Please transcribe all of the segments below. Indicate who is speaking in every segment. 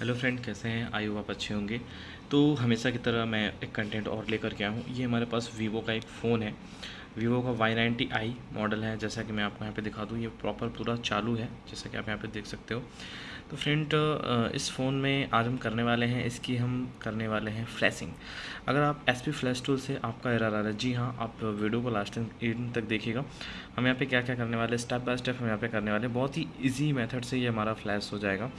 Speaker 1: Hello friend कैसे हैं? आई आप अच्छे होंगे। तो हमेशा की तरह मैं एक कंटेंट और लेकर के आया हूँ ये हमारे पास वीवो का एक फ़ोन है। वीवो का वाई नाइन्टी आई मॉडल है। जैसा कि मैं आपको यहाँ पे दिखा दूँ, ये प्रॉपर पूरा चालू है, जैसा कि आप यहाँ पे देख सकते हो। तो फ्रेंड इस फ़ोन में आज हम करने वाले हैं, इसकी हम करने वाले हैं फ्लैशिंग अगर आप एस पी फ्लैश टूल से आपका एरर आ रहा है, जी हाँ आप वीडियो को लास्ट इन तक देखिएगा। हम यहाँ पे क्या क्या करने वाले स्टेप बाय स्टेप हम यहाँ पे करने वाले बहुत ही इजी मेथड से ये हमारा फ्लैश हो जाएगा।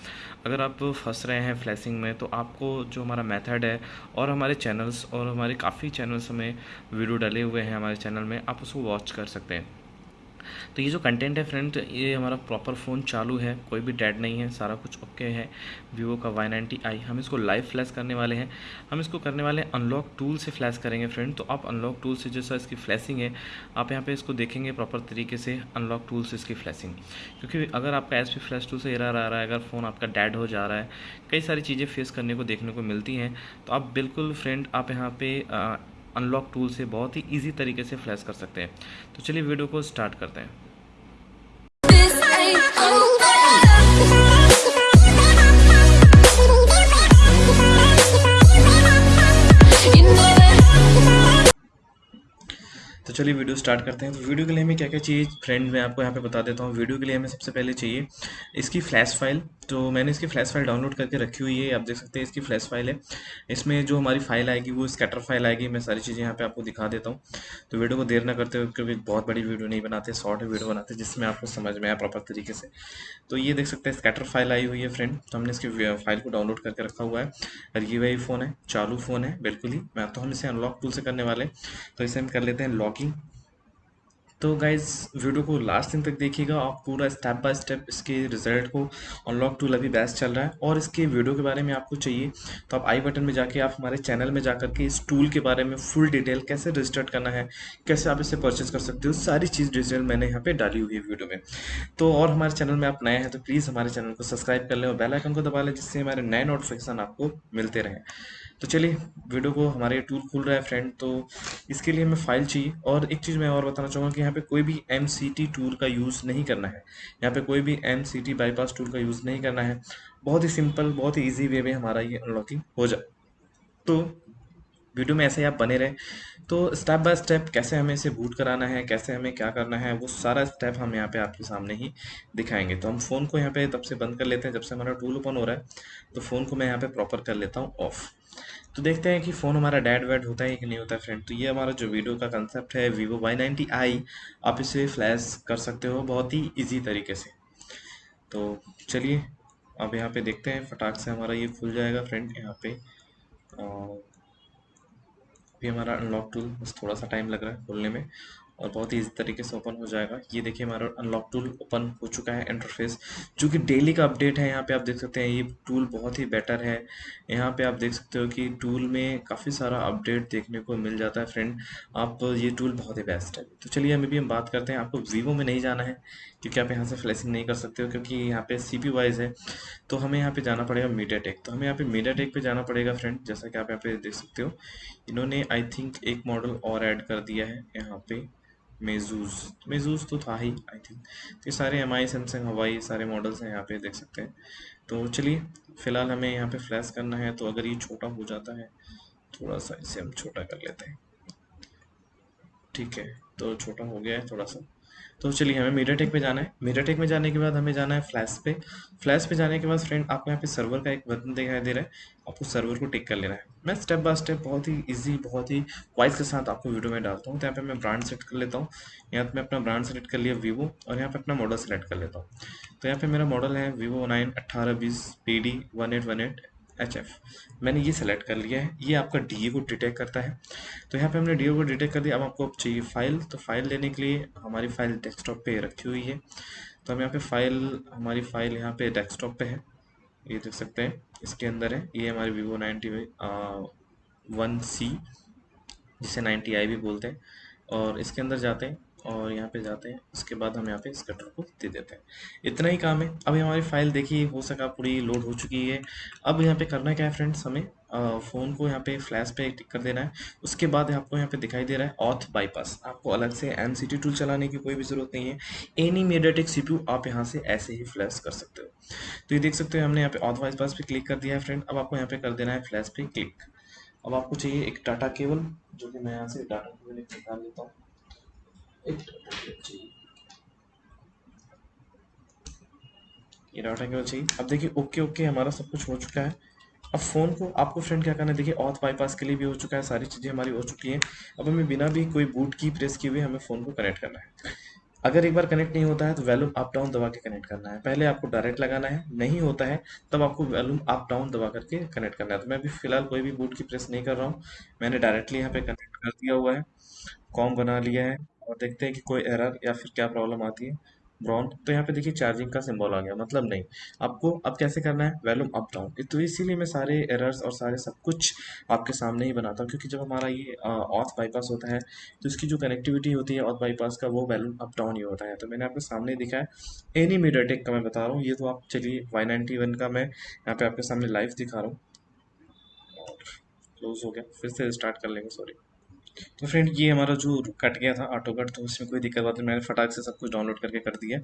Speaker 1: अगर आप फंस रहे हैं फ्लैशिंग में तो आपको जो हमारा मेथड है और हमारे चैनल्स और हमारे काफ़ी चैनल्स में वीडियो डले हुए हैं हमारे चैनल में, आप उसको वॉच कर सकते हैं। तो ये जो कंटेंट है फ्रेंड ये हमारा प्रॉपर फ़ोन चालू है, कोई भी डेड नहीं है, सारा कुछ ओके है। वीवो का वाई नाइन्टी आई हम इसको लाइव फ्लैश करने वाले हैं। हम इसको करने वाले हैं अनलॉक टूल से फ्लैश करेंगे फ्रेंड तो आप अनलॉक टूल से जैसा इसकी फ्लैशिंग है, आप यहाँ पे इसको देखेंगे प्रॉपर तरीके से अनलॉक टूल से इसकी फ्लैशिंग क्योंकि अगर आपका एस पी फ्लैश टूल से एरर आ रहा है, अगर फ़ोन आपका डेड हो जा रहा है, कई सारी चीज़ें फेस करने को, देखने को मिलती हैं तो आप बिल्कुल फ्रेंड आप यहाँ पे अनलॉक टूल से बहुत ही ईजी तरीके से फ्लैश कर सकते हैं। तो चलिए वीडियो को स्टार्ट करते हैं। चलिए वीडियो स्टार्ट करते हैं। तो वीडियो के लिए हमें क्या क्या चाहिए? फ्रेंड, मैं आपको यहाँ पे बता देता हूँ। वीडियो के लिए हमें सबसे पहले चाहिए इसकी फ्लैश फ़ाइल। तो मैंने इसकी फ्लैश फ़ाइल डाउनलोड करके रखी हुई है। आप देख सकते हैं इसकी फ्लैश फ़ाइल है। इसमें जो हमारी फ़ाइल आएगी, वो स्कैटर फ़ाइल आएगी। मैं सारी चीज़ें यहाँ पे आपको दिखा देता हूँ। तो वीडियो को देर ना करते हुए, क्योंकि बहुत बड़ी वीडियो नहीं बनाते, शॉर्ट वीडियो बनाते, जिसमें आपको समझ में आया प्रॉपर तरीके से। तो ये देख सकते हैं, स्कैटर फ़ाइल आई हुई है फ्रेंड। तो हमने इसकी फ़ाइल को डाउनलोड करके रखा हुआ है। और ये वही फ़ोन है, चालू फ़ोन है, बिल्कुल ही। मैं तो हम इसे अनलॉक टूल से करने वाले तो इसे हम कर लेते हैं लॉगिंग तो गाइज़ वीडियो को लास्ट दिन तक देखिएगा। आप पूरा स्टेप बाय स्टेप इसके रिज़ल्ट को अनलॉक टूल अभी बेस्ट चल रहा है। और इसके वीडियो के बारे में आपको चाहिए तो आप आई बटन में जाके आप हमारे चैनल में जाकर के इस टूल के बारे में फुल डिटेल कैसे रजिस्टर्ड करना है, कैसे आप इसे परचेज कर सकते हो, सारी चीज़ डिटेल मैंने यहाँ पे डाली हुई है वीडियो में। तो और हमारे चैनल में आप नए हैं तो प्लीज़ हमारे चैनल को सब्सक्राइब कर लें और बेलाइकन को दबा लें, जिससे हमारे नए नोटिफिकेशन आपको मिलते रहें। तो चलिए, वीडियो को हमारे टूल खुल रहा है फ्रेंड तो इसके लिए हमें फ़ाइल चाहिए। और एक चीज़ मैं और बताना चाहूँगा कि यहाँ पे कोई भी एम टूल का यूज़ नहीं करना है। यहाँ पे कोई भी एमसीटी बाईपास टूल का यूज़ नहीं करना है। बहुत ही सिंपल बहुत ही ईजी वे में हमारा ये अनलॉकिंग हो जाए तो वीडियो में ऐसे ही आप बने रहें। तो स्टेप बाय स्टेप कैसे हमें इसे बूट कराना है, कैसे हमें क्या करना है, वो सारा स्टेप हम यहाँ पे आपके सामने ही दिखाएँगे। तो हम फ़ोन को यहाँ पे तब से बंद कर लेते हैं जब से हमारा टूल ओपन हो रहा है। तो फ़ोन को मैं यहाँ पे प्रॉपर कर लेता हूँ ऑफ़। तो देखते हैं कि फ़ोन हमारा डैड वैड होता है कि नहीं होता है फ्रेंड। तो ये हमारा जो वीडियो का कंसेप्ट है वीवो वाई नाइन्टी आई आप इसे फ्लैश कर सकते हो बहुत ही ईजी तरीके से। तो चलिए, अब यहाँ पे देखते हैं, फटाक से हमारा ये खुल जाएगा फ्रेंड यहाँ पे। अभी हमारा अनलॉक टूल बस थोड़ा सा टाइम लग रहा है खोलने में। और बहुत ही इस तरीके से ओपन हो जाएगा। ये देखिए हमारा अनलॉक टूल ओपन हो चुका है इंटरफेस जो कि डेली का अपडेट है। यहाँ पे आप देख सकते हैं, ये टूल बहुत ही बेटर है। यहाँ पे आप देख सकते हो कि टूल में काफ़ी सारा अपडेट देखने को मिल जाता है फ्रेंड आप, ये टूल बहुत ही बेस्ट है। तो चलिए, अभी भी हम बात करते हैं। आपको वीवो में नहीं जाना है, क्योंकि आप यहाँ से फ्लैशिंग नहीं कर सकते हो, क्योंकि यहाँ पे सी पी वाइज है। तो हमें यहाँ पे जाना पड़ेगा मीडिया टेक तो हमें यहाँ पे मीडिया टेक पे जाना पड़ेगा फ्रेंड जैसा कि आप यहाँ पे देख सकते हो। इन्होंने आई थिंक एक मॉडल और ऐड कर दिया है यहाँ पे। मेजूज मेजूज तो था ही आई थिंक तो ये सारे एम आई सैमसंग हवाई सारे मॉडल्स हैं यहाँ पे, देख सकते हैं। तो चलिए, फ़िलहाल हमें यहाँ पे फ्लैश करना है तो अगर ये छोटा हो जाता है, थोड़ा सा इसे हम छोटा कर लेते हैं। ठीक है तो छोटा हो गया है थोड़ा सा। तो चलिए, हमें मीडिया टेक पे जाना है। मीडिया टेक में जाने के बाद हमें जाना है फ्लैश पे। फ्लैश पे जाने के बाद फ्रेंड आपको यहाँ पे सर्वर का एक बटन दिखाई दे रहा है। आपको सर्वर को टिक कर लेना है। मैं स्टेप बाय स्टेप बहुत ही इजी बहुत ही वाइज के साथ आपको वीडियो में डालता हूँ। तो यहाँ पे मैं ब्रांड सेलेक्ट कर लेता हूँ। यहाँ पे मैं अपना ब्रांड सेलेक्ट कर लिया वीवो और यहाँ पे अपना मॉडल सेलेक्ट कर लेता हूँ। तो यहाँ पे मेरा मॉडल है वीवो नाइन अट्ठारह बीस P D one eight one eight H F मैंने ये सेलेक्ट कर लिया है। ये आपका डी को डिटेक्ट करता है। तो यहाँ पे हमने डीओ को डिटेक्ट कर दिया अब आपको चाहिए फ़ाइल तो फ़ाइल लेने के लिए हमारी फ़ाइल डेस्कटॉप पे रखी हुई है। तो हम यहाँ पे फ़ाइल हमारी फ़ाइल यहाँ पे डेस्कटॉप पे है। ये देख सकते हैं। इसके अंदर है। ये हमारी वीवो नाइन्टी वन सी जिसे नाइन्टी आई भी बोलते हैं। और इसके अंदर जाते हैं। और यहाँ पे जाते हैं। उसके बाद हम यहाँ पे इस कटर को दे देते हैं। इतना ही काम है। अभी हमारी फ़ाइल देखिए, हो सका पूरी लोड हो चुकी है। अब यहाँ पे करना क्या है फ्रेंड्स हमें फ़ोन को यहाँ पे फ्लैश पे टिक कर देना है। उसके बाद आपको यहाँ पे दिखाई दे रहा है ऑथ बाईपास आपको अलग से एम टूल चलाने की कोई भी ज़रूरत नहीं है। एनी मीडियाटेक सी आप यहाँ से ऐसे ही फ्लैश कर सकते हो। तो ये देख सकते हो, हमने यहाँ पे ऑथ बाईपास पे क्लिक कर दिया है फ्रेंड अब आपको यहाँ पे कर देना है फ्लैश पे क्लिक अब आपको चाहिए एक टाटा केबल जो कि मैं यहाँ से डाटा केबल निकाल लेता हूँ। ये डाटा केबल चाहिए। अब देखिए ओके ओके हमारा सब कुछ हो चुका है। अब फ़ोन को, आपको फ्रेंड क्या करना है? देखिए ऑथ बाईपास के लिए भी हो चुका है, सारी चीज़ें हमारी हो चुकी हैं। अब हमें बिना भी कोई बूट की प्रेस किए हुए हमें फ़ोन को कनेक्ट करना है। अगर एक बार कनेक्ट नहीं होता है तो वैल्यूम अप डाउन दबा के कनेक्ट करना है। पहले आपको डायरेक्ट लगाना है, नहीं होता है, तब आपको वैल्यूम अप डाउन दबा करके कनेक्ट करना है। तो मैं अभी फ़िलहाल कोई भी बूट की प्रेस नहीं कर रहा हूँ। मैंने डायरेक्टली यहाँ पे कनेक्ट कर दिया हुआ है। कॉम बना लिया है। और देखते हैं कि कोई एरर या फिर क्या प्रॉब्लम आती है। ब्राउन तो यहाँ पे देखिए चार्जिंग का सिंबल आ गया मतलब नहीं। आपको अब कैसे करना है? वैल्यूम अप डाउन तो इसीलिए मैं सारे एरर्स और सारे सब कुछ आपके सामने ही बनाता हूँ, क्योंकि जब हमारा ये ऑथ बाईपास होता है तो इसकी जो कनेक्टिविटी होती है ऑथ बाईपास का, वो वैल्यूम अप डाउन ही होता है। तो मैंने आपके सामने दिखा है। एनी मीडियाटेक का मैं बता रहा हूँ। ये तो आप, चलिए वाई वन का मैं यहाँ पे आपके सामने लाइव दिखा रहा हूँ। क्लोज हो गया। फिर से स्टार्ट कर लेंगे सॉरी तो फ्रेंड ये हमारा जो कट गया था ऑटो कट तो उसमें कोई दिक्कत बात नहीं, मैंने फटाक से सब कुछ डाउनलोड करके कर दिया।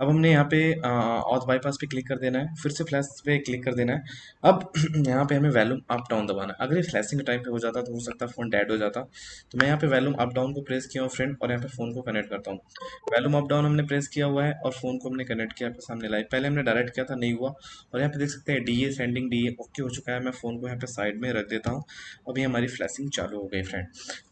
Speaker 1: अब हमने यहाँ पे ऑथ बाईपास पे क्लिक कर देना है, फिर से फ्लैश पे क्लिक कर देना है। अब यहाँ पे हमें वैल्यूम अप डाउन दबाना है। अगर ये फ्लैशिंग टाइम पे हो जाता तो हो सकता फ़ोन डेड हो जाता। तो मैं यहाँ पे वैल्यूम अप डाउन को प्रेस किया हूँ फ्रेंड और यहाँ पे फ़ोन को कनेक्ट करता हूँ। वैल्यूम अप डाउन हमने प्रेस किया हुआ है, और फ़ोन को हमने कनेक्ट किया आपके सामने लाइव पहले हमने डायरेक्ट किया था, नहीं हुआ। और यहाँ पे देख सकते हैं D A sending D A okay हो चुका है। मैं फ़ोन को यहाँ पे साइड में रख देता हूँ। अभी हमारी फ्लैशिंग चालू हो गई फ्रेंड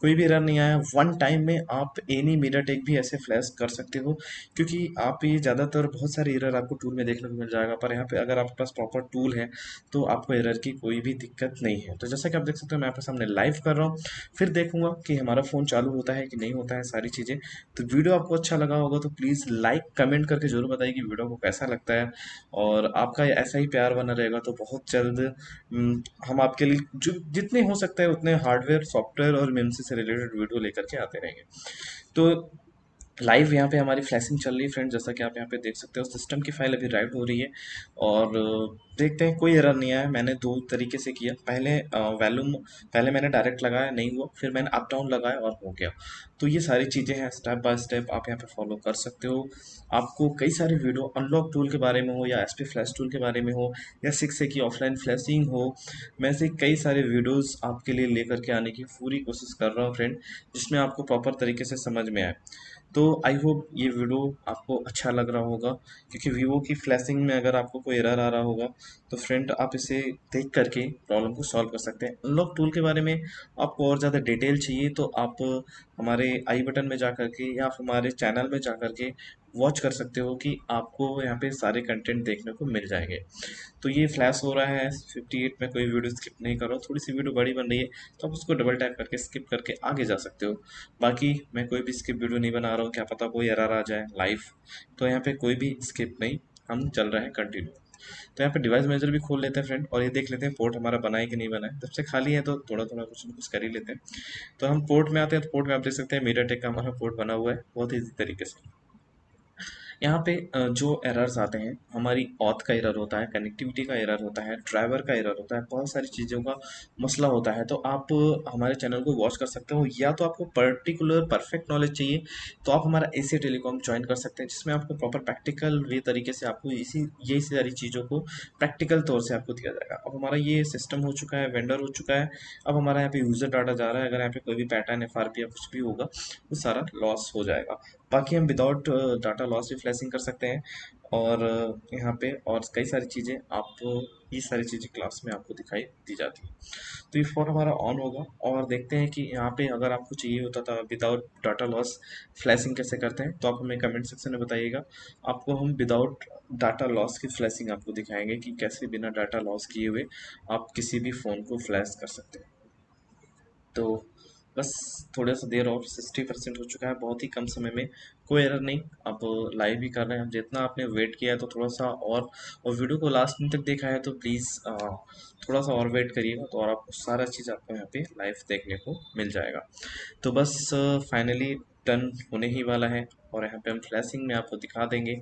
Speaker 1: कोई भी एरर नहीं आया। वन टाइम में आप एनी मीडिया टेक भी ऐसे फ्लैश कर सकते हो, क्योंकि आप ये ज़्यादातर बहुत सारे एरर आपको टूल में देखने को मिल जाएगा। पर यहाँ पे अगर आपके पास प्रॉपर टूल है तो आपको एरर की कोई भी दिक्कत नहीं है। तो जैसा कि आप देख सकते हो, मैं आपके सामने लाइव कर रहा हूँ। फिर देखूँगा कि हमारा फ़ोन चालू होता है कि नहीं होता है, सारी चीज़ें। तो वीडियो आपको अच्छा लगा होगा तो प्लीज़ लाइक कमेंट करके ज़रूर बताइए कि वीडियो को कैसा लगता है। और आपका ऐसा ही प्यार बना रहेगा तो बहुत जल्द हम आपके लिए, जो जितने हो सकते हैं, उतने हार्डवेयर सॉफ्टवेयर और मेमसी से रिलेटेड वीडियो लेकर के आते रहेंगे। तो लाइव यहाँ पे हमारी फ्लैशिंग चल रही है फ्रेंड जैसा कि आप यहाँ पे देख सकते हो। सिस्टम की फ़ाइल अभी राइट हो रही है और देखते हैं, कोई एरर नहीं आया। मैंने दो तरीके से किया। पहले वैल्यूम पहले मैंने डायरेक्ट लगाया, नहीं हुआ। फिर मैंने अप डाउन लगाया और हो गया। तो ये सारी चीज़ें हैं स्टेप बाय स्टेप आप यहाँ पे फॉलो कर सकते हो। आपको कई सारे वीडियो अनलॉक टूल के बारे में हो या एस पी फ्लैश टूल के बारे में हो या सिक्स की ऑफलाइन फ्लैशिंग हो, मैं से कई सारे वीडियोज़ आपके लिए लेकर के आने की पूरी कोशिश कर रहा हूँ फ्रेंड जिसमें आपको प्रॉपर तरीके से समझ में आए। तो आई होप ये वीडियो आपको अच्छा लग रहा होगा, क्योंकि वीवो की फ्लैशिंग में अगर आपको कोई एरर आ रहा होगा तो फ्रेंड आप इसे देख करके प्रॉब्लम को सॉल्व कर सकते हैं। अनलॉक टूल के बारे में आपको और ज़्यादा डिटेल चाहिए तो आप हमारे आई बटन में जा करके या हमारे चैनल में जा करके वॉच कर सकते हो कि आपको यहाँ पे सारे कंटेंट देखने को मिल जाएँगे। तो ये फ्लैश हो रहा है 58 में कोई वीडियो स्किप नहीं करो। थोड़ी सी वीडियो बड़ी बन रही है तो आप उसको डबल टैप करके स्किप करके आगे जा सकते हो। बाकी मैं कोई भी स्किप वीडियो नहीं बना रहा हूँ, क्या पता कोई एरर आ जाए लाइव तो यहाँ पर कोई भी स्किप नहीं, हम चल रहे हैं कंटिन्यू तो यहाँ पे डिवाइस मेजर भी खोल लेते हैं फ्रेंड और ये देख लेते हैं पोर्ट हमारा बना है कि नहीं बना है। जब से खाली है तो थोड़ा थोड़ा कुछ कुछ कर ही लेते हैं। तो हम पोर्ट में आते हैं तो पोर्ट में आप देख सकते हैं मीडिया टेक का हमारा पोर्ट बना हुआ है, बहुत ईजी तरीके से। यहाँ पे जो एरर्स आते हैं, हमारी ऑथ का एरर होता है कनेक्टिविटी का एरर होता है ड्राइवर का एरर होता है, बहुत सारी चीज़ों का मसला होता है तो आप हमारे चैनल को वॉच कर सकते हो, या तो आपको पर्टिकुलर परफेक्ट नॉलेज चाहिए तो आप हमारा ए टेलीकॉम ज्वाइन कर सकते हैं, जिसमें आपको प्रॉपर प्रैक्टिकल वे तरीके से आपको इसी यही सारी चीज़ों को प्रैक्टिकल तौर से आपको दिया जाएगा। अब हमारा ये सिस्टम हो चुका है वेंडर हो चुका है, अब हमारा यहाँ पे यूज़र डाटा जा रहा है, अगर यहाँ पे कोई भी पैटर्न एफ़ आर पी या कुछ भी होगा, वो सारा लॉस हो जाएगा। बाकी हम विदाउट डाटा लॉस भी फ्लैशिंग कर सकते हैं। और uh, यहाँ पे और कई सारी चीज़ें आप ये सारी चीज़ें क्लास में आपको दिखाई दी जाती है। तो ये फ़ोन हमारा ऑन होगा। और देखते हैं कि यहाँ पे अगर आपको चाहिए होता था विदाउट डाटा लॉस फ्लैशिंग कैसे करते हैं तो आप हमें कमेंट सेक्शन में बताइएगा। आपको हम विदाउट डाटा लॉस की फ्लैशिंग आपको दिखाएँगे कि कैसे बिना डाटा लॉस किए हुए आप किसी भी फ़ोन को फ्लैश कर सकते हैं। तो बस थोड़ा सा देर और सिक्सटी परसेंट हो चुका है, बहुत ही कम समय में। कोई एरर नहीं, आप लाइव भी कर रहे हैं। जितना आपने वेट किया है तो थोड़ा सा और और वीडियो को लास्ट तक देखा है तो प्लीज़ थोड़ा सा और वेट करिएगा तो और आप सारा चीज़ आपको यहाँ पे लाइव देखने को मिल जाएगा। तो बस फाइनली टर्न होने ही वाला है और यहाँ पे हम फ्लैशिंग में आपको दिखा देंगे।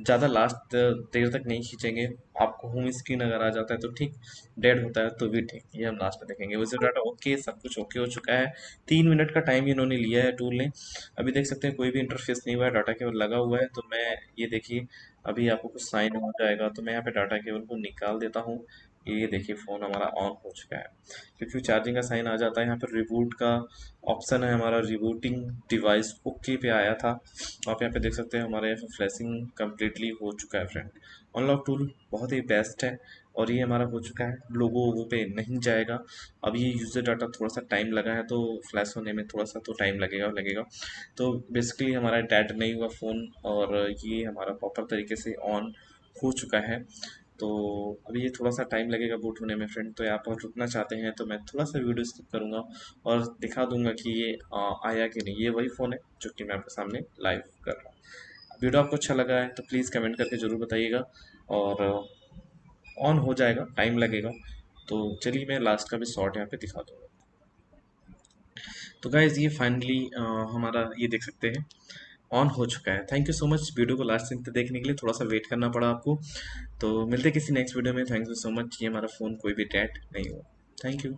Speaker 1: ज़्यादा लास्ट देर तक नहीं खींचेंगे। आपको होम स्क्रीन अगर आ जाता है तो ठीक डेड होता है तो भी ठीक। ये हम लास्ट में देखेंगे। विज़िट डाटा ओके सब कुछ ओके हो चुका है। तीन मिनट का टाइम इन्होंने लिया है टूल ने। अभी देख सकते हैं कोई भी इंटरफेस नहीं हुआ है डाटा केवल लगा हुआ है। तो मैं ये देखिए, अभी आपको कुछ साइन हो जाएगा। तो मैं यहाँ पे डाटा केवल को निकाल देता हूँ। ये देखिए फ़ोन हमारा ऑन हो चुका है। क्योंकि चार्जिंग का साइन आ जाता है, यहाँ पर रिबूट का ऑप्शन है हमारा रिबूटिंग डिवाइस ओके पे आया था। आप यहाँ पे देख सकते हैं हमारे फ्लैशिंग कम्प्लीटली हो चुका है फ्रेंड अनलॉक टूल बहुत ही बेस्ट है और ये हमारा हो चुका है। लोगो वो पे नहीं जाएगा। अब ये यूज़र डाटा थोड़ा सा टाइम लगा है तो फ्लैश होने में थोड़ा सा तो टाइम लगेगा लगेगा। तो बेसिकली हमारा डेड नहीं हुआ फ़ोन और ये हमारा प्रॉपर तरीके से ऑन हो चुका है। तो अभी ये थोड़ा सा टाइम लगेगा बूट होने में फ्रेंड तो आप अगर रुकना चाहते हैं तो मैं थोड़ा सा वीडियो स्किप करूँगा और दिखा दूँगा कि ये आया कि नहीं। ये वही फ़ोन है जो कि मैं आपके सामने लाइव कर रहा हूँ। वीडियो आपको अच्छा लगा है तो प्लीज़ कमेंट करके ज़रूर बताइएगा और ऑन हो जाएगा टाइम लगेगा। तो चलिए मैं लास्ट का भी शॉर्ट यहाँ पे दिखा दूँगा। तो गाइज़ ये फाइनली हमारा ये देख सकते हैं। ऑन हो चुका है। Thank you so much video को लास्ट दिन तक देखने के लिए। थोड़ा सा वेट करना पड़ा आपको। तो मिलते किसी नेक्स्ट वीडियो में। थैंक यू सो मच ये हमारा फ़ोन कोई भी डेट नहीं हुआ। Thank you